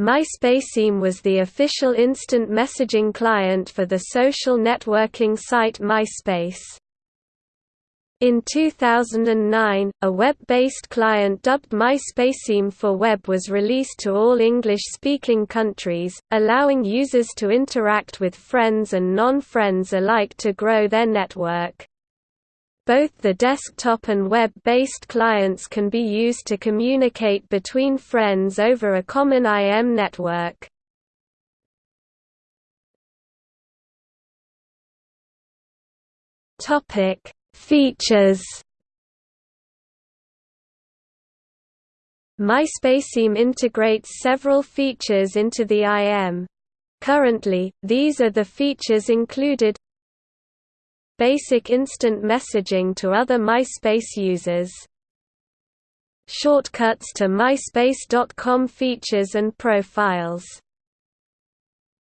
MySpaceIM was the official instant messaging client for the social networking site MySpace. In 2009, a web-based client dubbed MySpaceIM for Web was released to all English-speaking countries, allowing users to interact with friends and non-friends alike to grow their network. Both the desktop and web-based clients can be used to communicate between friends over a common IM network. Topic: Features. MySpaceIM integrates several features into the IM. Currently, these are the features included Basic instant messaging to other MySpace users. Shortcuts to MySpace.com features and profiles.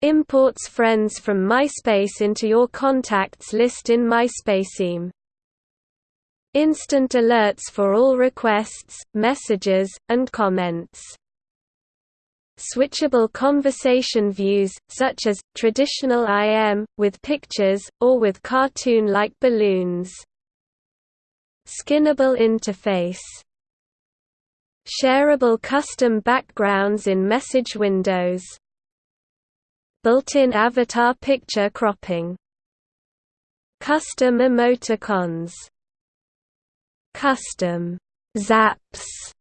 Imports friends from MySpace into your contacts list in MySpaceIM Instant alerts for all requests, messages, and comments switchable conversation views, such as, traditional IM, with pictures, or with cartoon-like balloons. Skinnable interface. Shareable custom backgrounds in message windows. Built-in avatar picture cropping. Custom emoticons. Custom zaps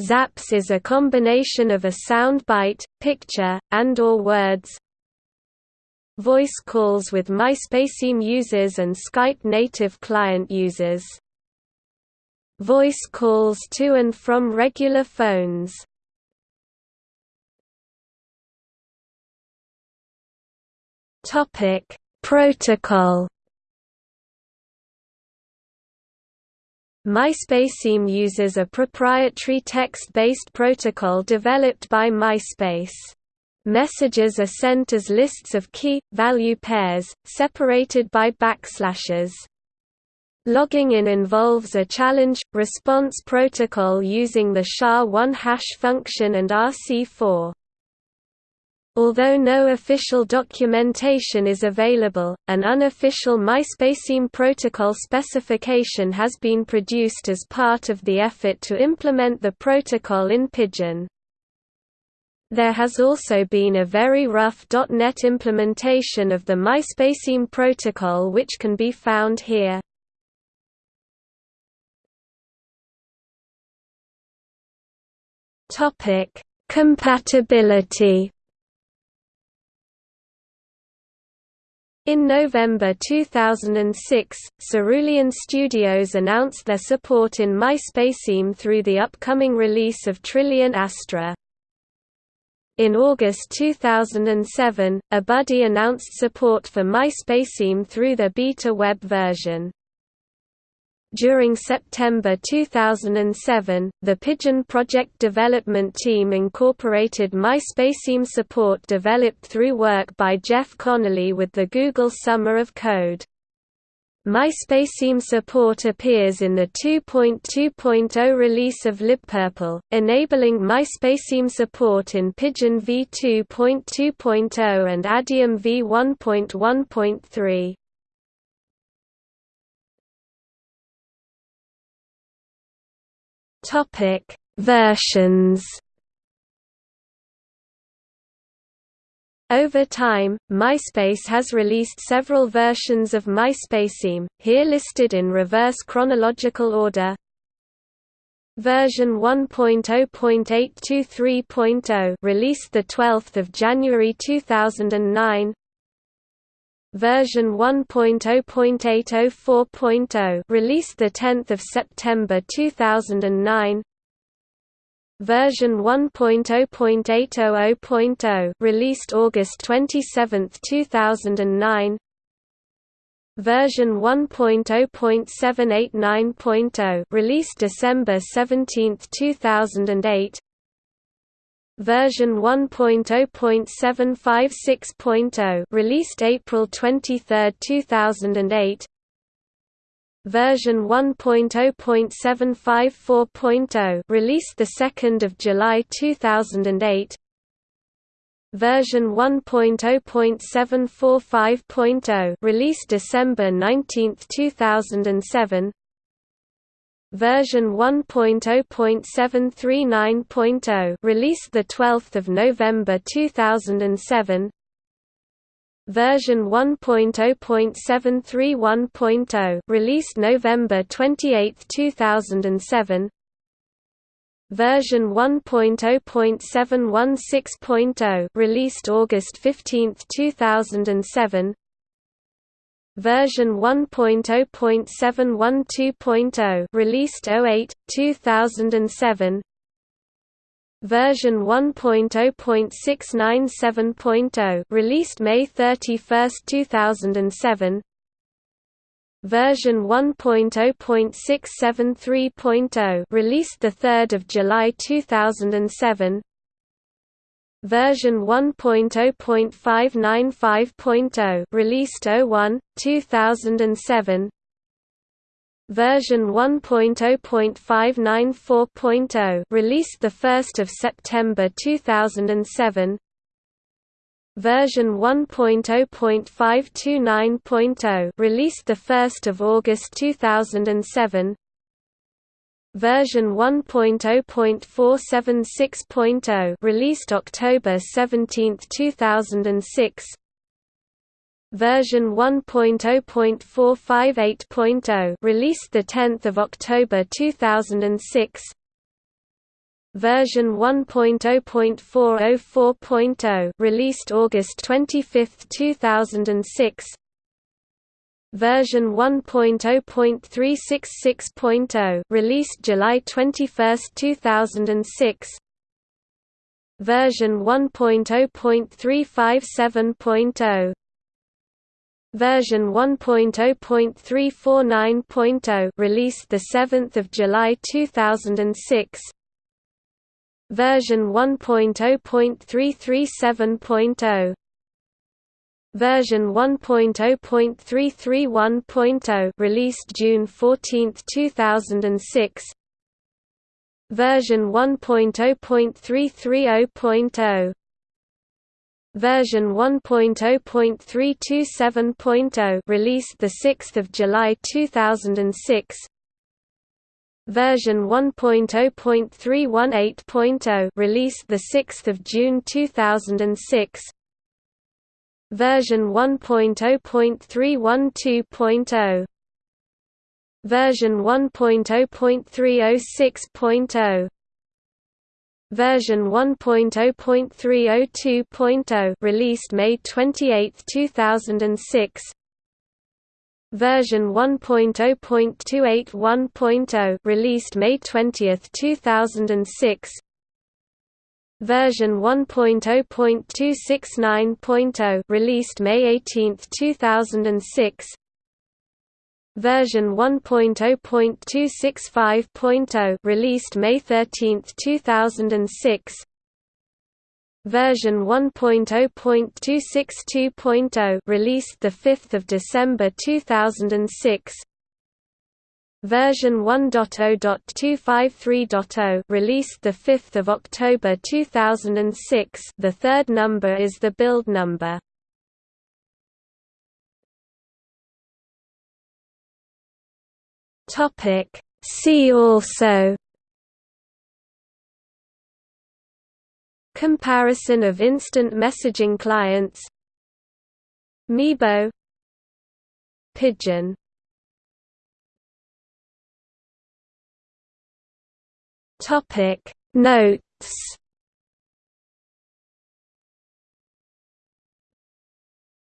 Zaps is a combination of a sound bite, picture, and or words. Voice calls with MySpaceIM users and Skype native client users. Voice calls to and from regular phones. Topic: Protocol MySpaceIM uses a proprietary text-based protocol developed by MySpace. Messages are sent as lists of key-value pairs, separated by backslashes. Logging in involves a challenge-response protocol using the SHA-1 hash function and RC4. Although no official documentation is available, an unofficial MySpaceIM protocol specification has been produced as part of the effort to implement the protocol in Pidgin. There has also been a very rough .NET implementation of the MySpaceIM protocol which can be found here. Compatibility In November 2006, Cerulean Studios announced their support in MySpaceIM through the upcoming release of Trillian Astra. In August 2007, eBuddy announced support for MySpaceIM through the beta web version. During September 2007, the Pidgin project development team incorporated MySpaceIM support developed through work by Jeff Connelly with the Google Summer of Code. MySpaceIM support appears in the 2.2.0 release of libpurple, enabling MySpaceIM support in Pidgin v2.2.0 and Adium v1.1.3. Topic: Versions. Over time, MySpace has released several versions of MySpaceIM, here listed in reverse chronological order. Version 1.0.823.0 released the 12th of January 2009 version 1.0.804.0 released the 10th of September 2009 version 1.0.800.0 released August 27, 2009 version 1.0.789.0 released December 17, 2008 version 1.0.756.0 released April 23, 2008 version 1.0.754.0 released the 2nd of July 2008 version 1.0.745.0 released December 19, 2007 version 1.0.739.0 released the 12th of November 2007 version 1.0.731.0 released November 28, 2007 version 1.0.716.0 released August 15, 2007 version 1.0.712.0 released 08 2007 version 1.0.697.0 released May 31, 2007 version 1.0.673.0 released the 3rd of July 2007 version 1.0.595.0 released 01 2007 version 1.0.594.0 released the 1st of September 2007 version 1.0.529.0 released the 1st of August 2007 version 1.0.476.0 released October 17, 2006 version 1.0.458.0 released the 10th of October 2006 version 1.0.404.0 released August 25, 2006 version 1.0.366.0 released July 21, 2006 version 1.0.357.0 version 1.0.349.0 released the 7th of July 2006 version 1.0.337.0 version 1.0.331.0 released June 14, 2006 version 1.0.330.0 version 1.0.327.0 released the 6th of July 2006 version 1.0.318.0 released the 6th of June 2006 version 1.0.312.0 version 1.0.306.0 version 1.0.302.0 released May 28, 2006 version 1.0.281.0 released May 20, 2006 version 1.0.269.0 released May 18, 2006 version 1.0.265.0 released May 13, 2006 version 1.0.262.0 released the 5th of December 2006 Version 1.0.253.0 released the 5th of October 2006. The third number is the build number. Topic. See also. Comparison of instant messaging clients. Meebo. Pidgin Topic Notes